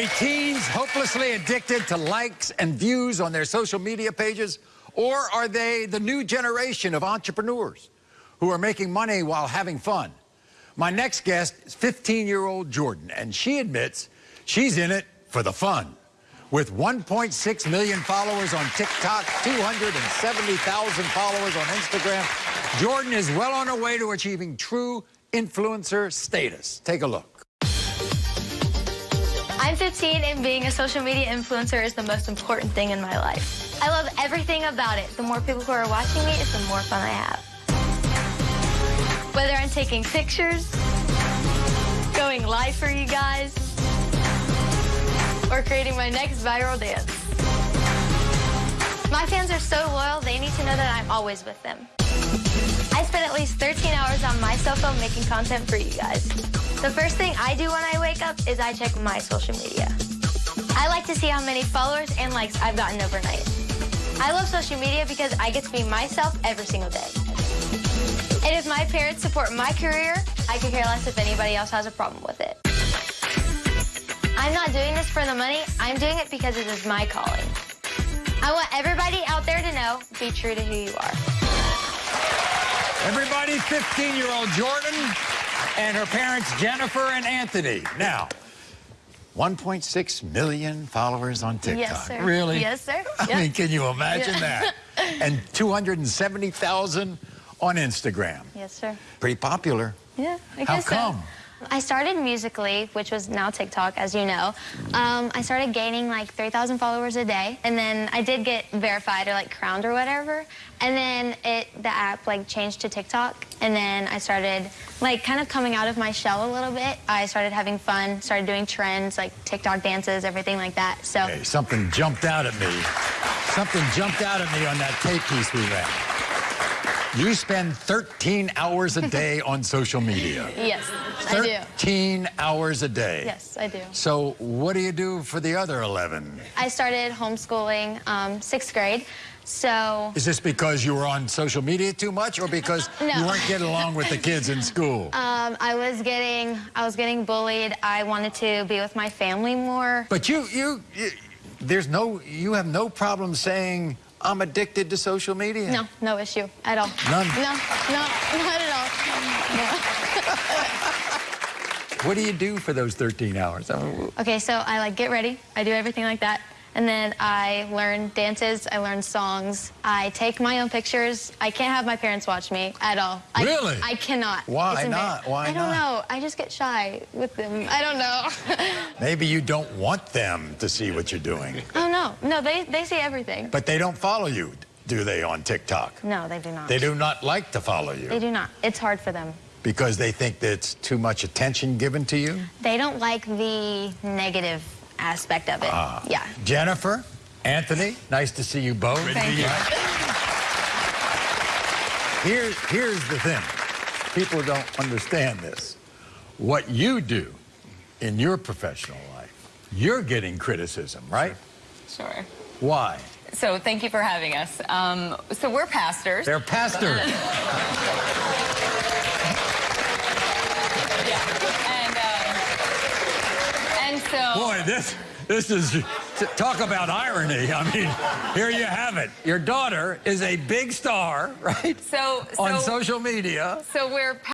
they teens hopelessly addicted to likes and views on their social media pages? Or are they the new generation of entrepreneurs who are making money while having fun? My next guest is 15-year-old Jordan, and she admits she's in it for the fun. With 1.6 million followers on TikTok, 270,000 followers on Instagram, Jordan is well on her way to achieving true influencer status. Take a look. I'm 15 and being a social media influencer is the most important thing in my life. I love everything about it. The more people who are watching me, it's the more fun I have. Whether I'm taking pictures, going live for you guys, or creating my next viral dance. My fans are so loyal, they need to know that I'm always with them. I spend at least 13 hours on my cell phone making content for you guys. The first thing I do when I wake up is I check my social media. I like to see how many followers and likes I've gotten overnight. I love social media because I get to be myself every single day. And if my parents support my career, I could care less if anybody else has a problem with it. I'm not doing this for the money. I'm doing it because it is my calling. I want everybody out there to know, be true to who you are. Everybody, 15-year-old Jordan and her parents, Jennifer and Anthony. Now, 1.6 million followers on TikTok. Yes, sir. Really? Yes, sir. I Yep. mean, can you imagine Yeah. that? And 270,000 on Instagram. Yes, sir. Pretty popular. Yeah, I How guess so. come? I started Musical.ly, which was now TikTok, as you know. Um, I started gaining like 3,000 followers a day, and then I did get verified or like crowned or whatever. And then it the app like changed to TikTok, and then I started like kind of coming out of my shell a little bit. I started having fun, started doing trends like TikTok dances, everything like that. So something jumped out at me. Something jumped out at me on that tape piece we ran. You spend 13 hours a day on social media. yes, I do. 13 hours a day. Yes, I do. So what do you do for the other 11? I started homeschooling um, sixth grade, so Is this because you were on social media too much or because No. you weren't getting along with the kids in school? Um, I was getting, I was getting bullied. I wanted to be with my family more. But you, you, you, there's no, you have no problem saying, I'm addicted to social media. No, no issue at all. None? No, no, not at all. What do you do for those 13 hours? Okay, so I like get ready. I do everything like that. And then I learn dances, I learn songs, I take my own pictures. I can't have my parents watch me at all. I, Really? I cannot. Why not? Why I don't not? know. I just get shy with them. I don't know. Maybe you don't want them to see what you're doing. oh, no. No, they, they see everything. But they don't follow you, do they, on TikTok? No, they do not. They do not like to follow you. They do not. It's hard for them. because they think that it's too much attention given to you? They don't like the negative aspect of it. Ah. Yeah. Jennifer, Anthony, nice to see you both. Thank you. Here, here's the thing. People don't understand this. What you do in your professional life, you're getting criticism, right? Sure. Why? So thank you for having us. Um, so we're pastors. They're pastors. And, uh, and so... This this is talk about irony. I mean, here you have it. Your daughter is a big star, right? So, On social media. so we're